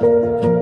Música